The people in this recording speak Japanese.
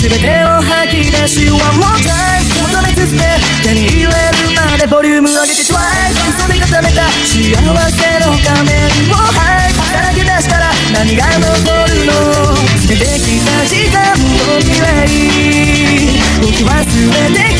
全てを吐き出し One more time 求め続け手に入れるまでボリューム上げて Twice 嘘で固めた。幸せの仮面をはいさらけ出したら何が残るの捨ててきた時間と未来僕は全て